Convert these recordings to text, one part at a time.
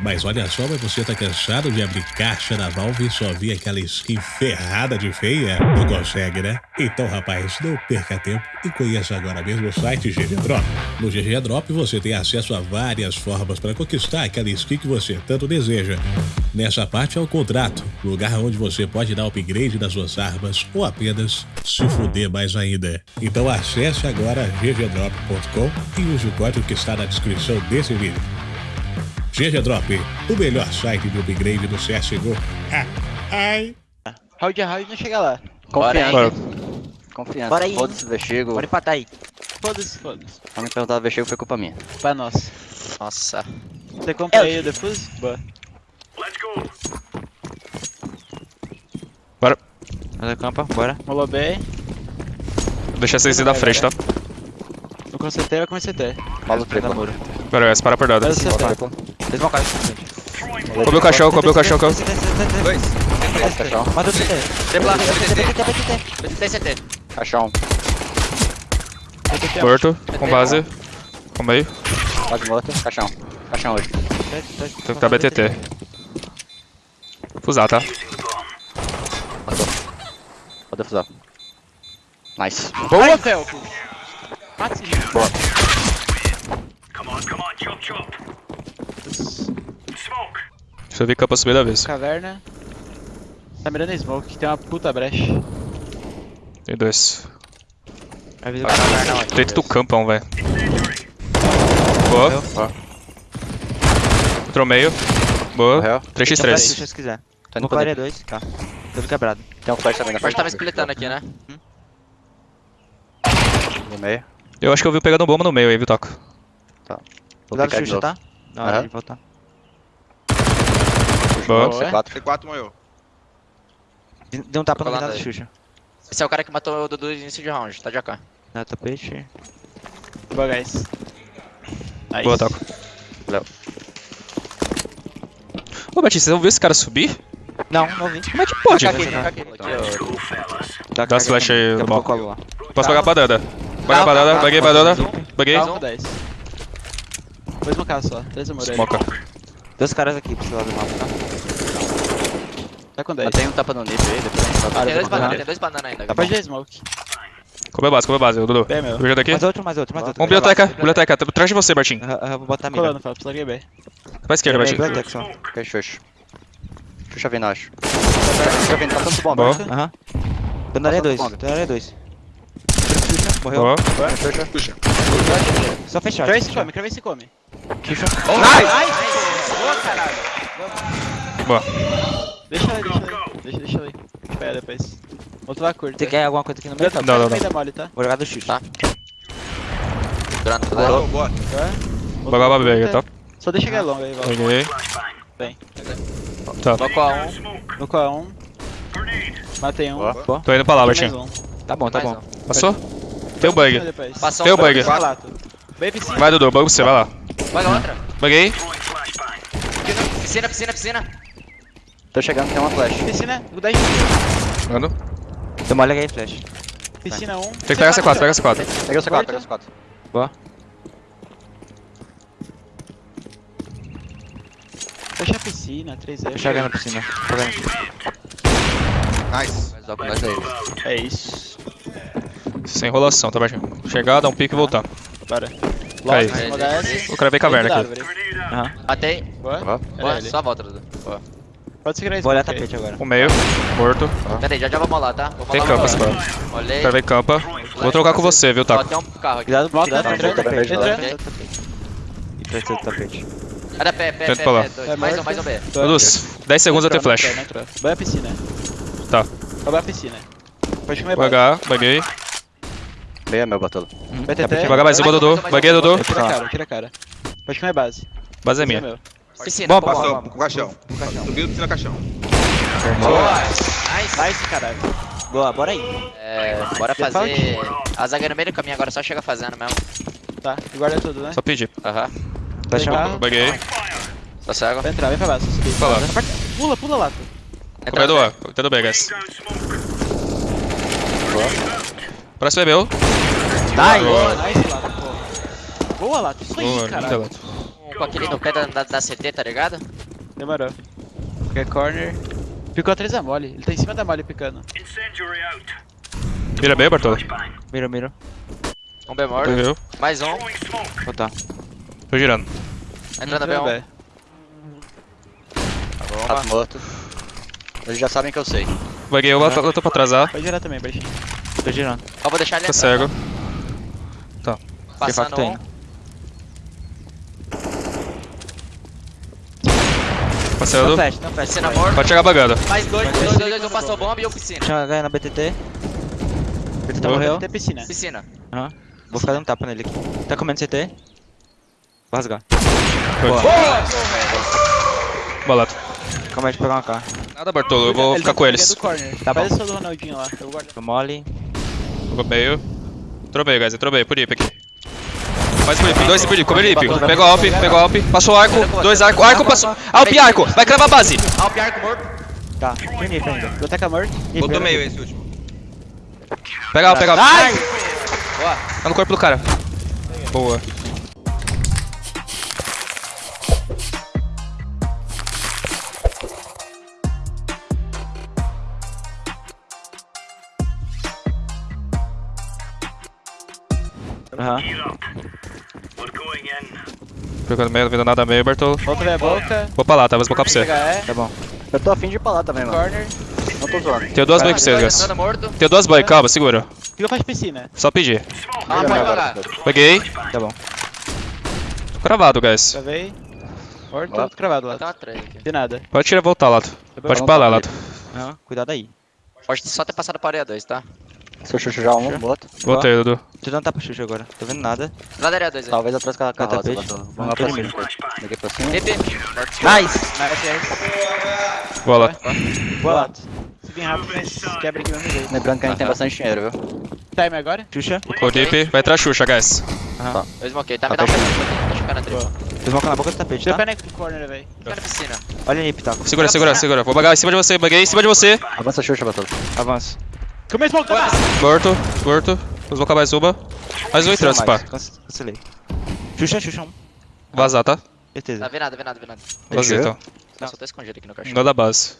Mas olha só, mas você tá cansado de abrir caixa na Valve e só ver aquela skin ferrada de feia? Não consegue, né? Então, rapaz, não perca tempo e conheça agora mesmo o site GG Drop. No GG Drop você tem acesso a várias formas para conquistar aquela skin que você tanto deseja. Nessa parte é o contrato, lugar onde você pode dar upgrade das suas armas ou apenas se fuder mais ainda. Então acesse agora ggdrop.com e use o código que está na descrição desse vídeo. GG Drop, o melhor site de upgrade do CSGO. Ai. Round a round não chega lá. Confiança. Bora. Confiança. Bora aí. Foda-se o Vestigo. Bora empatar aí. Foda-se, foda-se. Quando me perguntar do Vestigo foi culpa minha. Pra nós. Nossa. Você compra aí o defuse? Boa. Bora. Fazer campa, bora. Molou bem. Deixa vocês ir da frente, tá? Eu consertei, eu comecei a ter. Fala o muro. Pera, essa para por dada. Faz o CT. Eles vão cair. Comeu o cachorro, comeu o cachorro. comeu. Dois. Caixão. Mata o CT. Tripla, BTT, BTT, CT. Caixão. Morto, com base. Com meio. Quase morto. Caixão. Caixão hoje. Tem que dar BTT. Fusar, tá? Matou. Pode defusar. Nice. Boa, Felco. Mata esse gente. Boa. Deixa eu ver capa subir da vez. Caverna. Tá mirando a smoke, que tem uma puta brecha. Tem dois. Avisa Vai caverna onde? Dentro do campão, velho. Boa. Boa. Entrou meio. Boa. Morreu. 3x3. se quiser. Tô indo No pra clareia dentro. 2, tá. Tudo quebrado. Tem um flash também na frente. tava splitando aqui, né? No meio. Eu acho que eu vi pegando bomba no meio aí, viu, Taco? Vou Cuidado novo. tá? Na hora de voltar. Boa. Boa. C4. C4 morreu. Deu um tapa no aí. Xuxa. Esse é o cara que matou o Dudu no início de round, tá de AK. Na tapete. Boa, guys. Nice. Boa, Taco. Valeu. Ô, Batista, você não viu esse cara subir? Não, não vi. Como é que pode? Aqui, aqui, aqui. Dá Dá flash aí, a lá. Posso pagar pra dada. Pagar pra dada, paguei pra dada. Paguei. Dá um 10. Dois mocados só. Três amor aí. Smoca. Dois caras aqui pro seu lado do mapa, tá? Tá com 10. Mas tem um tapa no nip aí, depois a gente Ah, vai Tem dois vou bananas, tem dois bananas ainda. Dá pra de smoke. Comeu base, comeu base, Dudu. Bem, meu. Veja daqui. Mais outro, mais outro, mais outro. Um biblioteca, biblioteca. tá Atrás de você, Bartinho. Aham, aham, Vou botar a mira. Colando, Felps, larguei bem. Pra esquerda, Bartinho. Biblioteca só. Ok, Xuxa. Xuxa vindo, acho. Xuxa vindo, tá tanto bomba. Boa. Aham. Tô na área 2, Passando tô na área 2. Morreu. Boa. Xuxa. Puxa. Só fechado. Crave se come, crave se come. Boa. Deixa ele, deixa ele. Deixa, deixa ele. Espera depois. Outro lá curto. Você quer alguma coisa aqui no meio? Não, Não, não, não. não. mole, tá? Vou jogar do X. Tá. Outro Bagulho lá pra BG, curto, tá? Só deixa ele longo aí, Val. Peguei. Bem. Tá. Loco a um. No com a 1. Matei um. Boa. Tô indo pra lá, Mais Bartinho. um. Tá bom, tá Mais bom. um. Passou? Tem o bug. Tem o bug. Vai. Vai, Dudu, bug você, vai lá. Paga outra. Buguei. Piscina, piscina, piscina. Tô chegando, tem uma flash. Piscina, o 10 Mano. Deu mole aí, flash. Piscina 1. Tem que pegar C4, pega C4. Peguei o C4, peguei o C4. Fecha a piscina, 3 Tô jogando na piscina. Tô vendo. Nice. Mais logo nós aí. É isso. Sem enrolação, tá, Bartinho? Chegar, dar um pique e voltar. Bora. S. Eu cravei caverna aqui. Aham. Matei. Boa. Boa. Boa, só volta, Dudu. Pode segurar isso. Vou olhar tapete agora. O meio. Morto. Pera aí, já já vamos lá, tá? Vamos Tem lá, campa. C4. Olhei. Cravei campa. Vou trocar com você, viu, Ó, Taco? tem um carro aqui. Cuidado, Volta, cuidado. entrando, Tá entrando. E esse tapete. Era pé, pé, Tenta pé, pra lá. pé. Dois. É Mais um, mais um B. Dudus, 10 segundos até flash. Vai a piscina. Tá. Vai a piscina. Pode comer Vou H, buguei. Meio é meu, Batulo. BTT. Vou H mais uma, Dudu. Buguei, Dudu. Tira a cara, tira a cara. Pode comer base. Base é minha. Piscina. Bom, boa. Passou com o caixão. caixão. Subiu do piscina caixão. Boa. Nice. Nice, caralho. Boa, bora aí. É, bora Você fala fazer. A zaga no meio do caminho agora, só chega fazendo mesmo. Tá, e guarda tudo, né? Só pedir. Aham. Chamar. Tá. Buguei. Tá cego. Vai entrar, vem pra base. subir. Pra lá. Pula, pula lá. tu. Entra. Tendo B, guys. Próximo é meu. Nice, nice, Lato, pô. Boa, Lato. Isso Boa, aí, cara. Pico aquele no pé da, da, da CT, tá ligado? Demorou. Qualquer corner. Picou atrás da mole. Ele tá em cima da mole picando. Mira bem, Bartolo. Mira, mira. Um B morto. Mais um. Vou tá. Tô girando. Entrando Entrou B1. B. Rato morto. Eles já sabem que eu sei. Buguei, eu, eu tô pra atrasar. Pode girar também, baixinho. Tô girando. Ó, vou deixar ele Tá entrar, cego. tá? Passando um. Tem. Não flash, não flash. Piscina morto. Pode chegar bagando. Mais dois, dois, dois, dois. Eu passo bomba e eu piscina. Tinha ganho na BTT. BTT Morreu. morreu. Tem piscina. Piscina. Aham. Vou ficar dando tapa nele aqui. Tá comendo CT? Vou rasgar. Balato. Calma aí, deixa eu pegar uma K. Nada, Bartolo, eu vou Ele ficar tá com ele é eles. Tá Faz bom. o seu do Ronaldinho lá. Eu vou guardar. Tô mole. Entrou meio. Entrou meio, guys. Entrou meio. Por IP aqui. Mais por IP. Dois por IP. Comer IP. Pegou a Alp. Pegou a Alp. Passou o arco. Dois arco. Arco passou. Alp arco. Vai cravar a base. Ah, o Piarco morto. Tá. Tem Nip ainda. Vou tacar morto. Botou meio esse último. Pega a Alp. Pega a Alp. Boa. Tá no corpo do cara. Boa. Aham. Pegando meio, não vendo nada meio, Bartolo. Volta ver a boca. Vou pra lá, tá? Vou smocar pra você. E. Tá bom. Eu tô afim de ir pra lá também, mano. Corner. Não tô zoando. Tenho duas buy pra vocês, guys. Tenho duas buy, calma, segura. Pica faz piscina. Só pedir. Ah, pode jogar. Peguei. Tá bom. Tô cravado, guys. Travei. Morto, outro cravado aqui. De nada. Pode tirar e voltar, Lato. Pode ir pra lá, Lato. Cuidado aí. Pode só ter passado para a 2, tá? Se eu chucho já um, bota. Voltei, Dudu. Tô dando tapa pro Xuxa agora. Tô vendo nada. Lá da área 2 aí. Talvez atrás com a Tá, carroça. tapete. Vamos lá pra tô cima. Peguei pra cima. TP. Nice! Boa lá. Boa lá. Se vir rápido, mas quebra aqui mesmo jeito. Lembrando que a gente tem bastante dinheiro, viu? Time agora? Xuxa. O Deep vai entrar Xuxa, guys. Eu smokei. Tá, me dá um pedaço. Tá chocando a tripa. Vocês vão calar a boca do tapete, tá? corner, velho. Fica na piscina. Olha Nip, tá? Segura, segura, segura. Vou bagar em cima de você. Baguei em cima de você. Avança Xuxa, Batata. Avança. Começou a smoke, Morto, morto. Vou colocar mais uma. Mais um entrando, pá. Cancelei. Xuxa, Xuxa 1. Vazar, tá? Certeza. Tá, vê nada, vê nada, vê nada. Vazei, então. Não, só tô escondido aqui no cachorro. Não da base.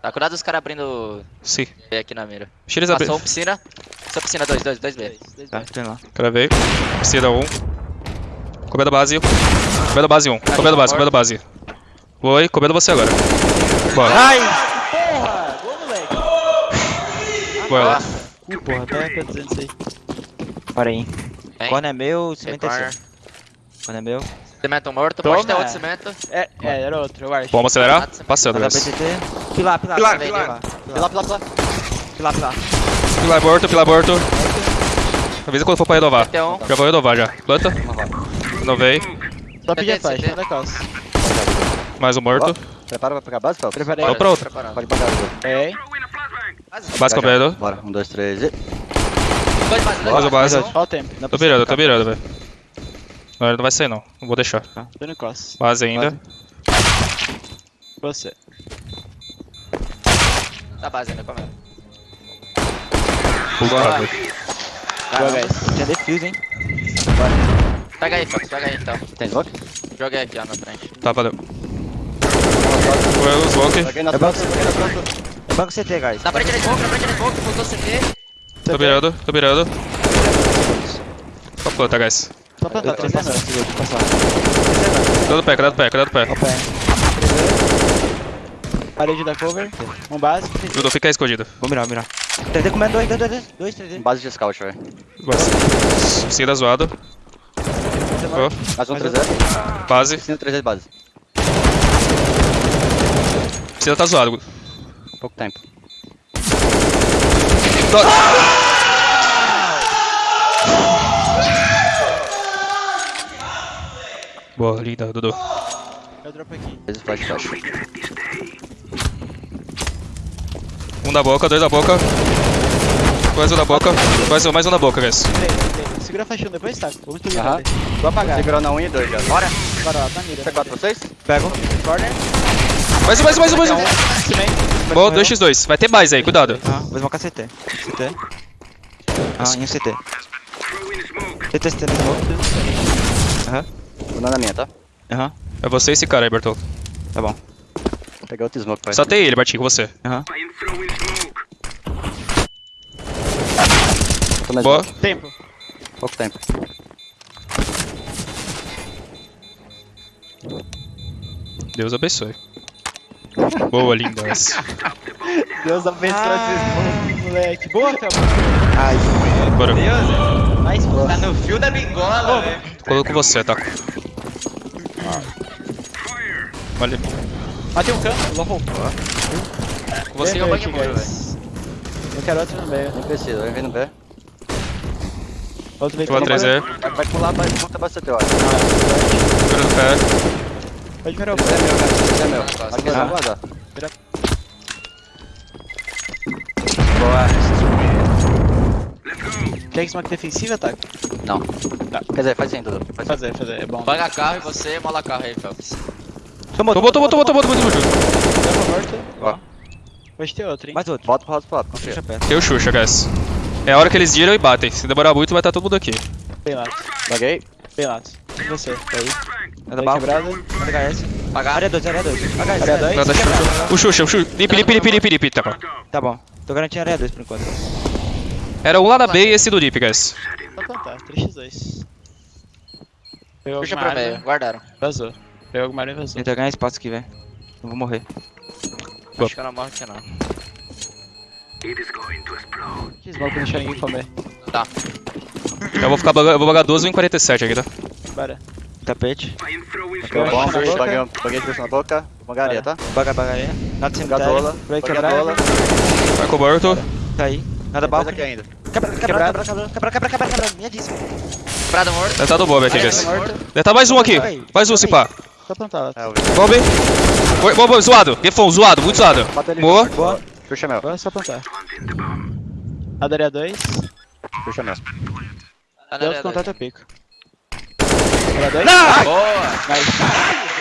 Tá, cuidado dos caras abrindo Sim. B aqui na mira. Deixa eles abrir. Passou um piscina. Só piscina 2, 2, 2 B. Tá, tem lá. Cravei. Piscina 1. Um. Comendo base. Comendo base 1. Um. Comendo base, comendo base. Oi, comendo você agora. Bora. Ai! Porra! Boa, moleque. Bora lá. Ih, porra, até tô dizendo isso aí. Para aí. Quando é meu, cimento é seu. Quando é meu. Cimento morto. Toma. Pode ter outro cimento. É, é, era outro, eu acho. Vamos acelerar? Passando, guys. BTT. Pilar, pilar. Pilar, pilar. pilar. Pilar, pilar, pilar. Pilar, pilar. Pilar morto, pilar morto. Avisa quando for pra renovar. Já vou renovar já. Planta. Renovei. Só pedir a CT. da calça. Mais um morto. Prepara pra pegar a base, Phelps? Preparei. Tô pronto. Pode pagar. Viu? É. Base comendo. Bora, um, dois, três e... Dois base, dois Mais base. Olha o tempo. Tô mirando, tô mirando, velho. Não, ele não vai sair não. Não vou deixar. Tô no cos. Base ainda. Você. Tá base ainda, comendo. Boa, guys. Tinha defuse, hein? Pega aí, Fox, pega aí então. Tem smoke? Joguei aqui, ó, na frente. Tá, valeu. Foi o smoke. É peguei nas costas. É banco CT, guys. Na frente da smoke, na frente da smoke, voltou CT. Tô mirando, tô mirando. Só planta, guys. Só tô três passando. Cuidado do pé, cuidado do pé, cuidado do pé. Parede da cover. Um base. Dudu, fica escondido. Vou mirar, vou mirar. 3D comendo, 2, 2, 2, 2, 3D. Base de scout, velho. Piscina zoado. Oh, Mais um 3 base. Piscina 3 base. Piscina tá zoado. Pouco tempo. Boa, linda, Dudu. Eu dropo aqui. Flash, flash. Um da boca, dois da boca. Mais um da boca. Mais um, mais um da boca, guys. Segura a faixa um depois, tá? Vamos tudo Aham. uhum. Vou apagar. Segurando a 1 e 2 já. Bora. Bora lá, tá mira. C4 vocês? Pego. Corner. Mais um, mais um, mais um, mais um. Boa, 2x2. Vai ter mais aí, cuidado. Ah, vou smocar CT. CT. Ah, em um CT. CT, CT, smoke. Vou na minha, tá? Aham, É você e esse cara aí, Bertol. tá bom. Vou pegar outro smoke, pai. Só tem ele, Bartinho, com você. Aham. Mais Boa. smoke. Tempo. Pouco tempo. Deus abençoe. Boa, linda essa. Deus abençoe esses moleque. Boa, Fel. Bora. Mais boa. Tá no fio da bingola, velho. Com você, tá? Olha. Matei um canto, low roll. Com você é o bug muro, velho. Eu quero outro no meio. Nem precisa, vai vir no B. Outro veio Tua pelo 3 é. Vai, vai pular, vai voltar bastante, eu acho. Segura no pé. Pode virar o Esse é meu, cara. É meu. Aqui, ah. vamos guardar. Quer smoke defensiva, tá? Não. Quer dizer, faz sim, Dudu. Faz sim. Fazer, fazer, é bom. Paga carro e você mola carro aí, Phelps. Tomou, Tomou, tomou, tomou, tomou, tomou, tomou. Ó. Pode ter outro, hein? Mais outro. Volta pro lado pro lado. Fecha perto. Tem o Xuxa, guys. É a hora que eles giram e batem. Se demorar muito, vai estar todo mundo aqui. Bem lato. Baguei. Bem lato. E você? Tá aí? É da Tá bala. quebrado. HS. Pagar. Área 2, área 2. HS. Área área dois. dois. Nada, Xuxa. O Xuxa, o Xuxa. Limpe, limpe, limpe, limpe, limpe. Tá bom. Tá bom. Tô garantindo área 2 por enquanto. Era um lá na B e esse do Deep, guys. Só plantar. 3x2. Pegou Puxa meio, arma, guardaram. Vazou. Pegou alguma arma e vazou. Tentar ganhar espaço aqui, velho. Não vou morrer. Boa. Acho que eu não morro aqui não. Que smoke pra deixar ninguém comer. Tá. Eu vou ficar eu vou bagar 12 em 47 aqui, tá? Bora. Tapete. Pegou Bom, bomb, na boca. baguei, baguei de na boca. Bangaria, tá? Baga, bagaria. Nada Pegar cemitério. dola. Vai quebrar. Vai com o Borto. Tá aí. Nada bala. aqui ainda. Quebra, quebra, quebra, quebra, quebra, quebra, quebra, quebra. Minha dízimo. Prado morto. Deve tá do Bob aqui, guys. Deve tá mais um aqui. Mais um, se pá. Só plantar. É. Bob. Oi, Bob, zoado. Defon, zoado, muito zoado. Boa. Boa. Xuxa meu. Agora é só plantar. Adaria 2. Xuxa meu. Tá na Deus área contato dois. é pico. 2. Boa. Nice. We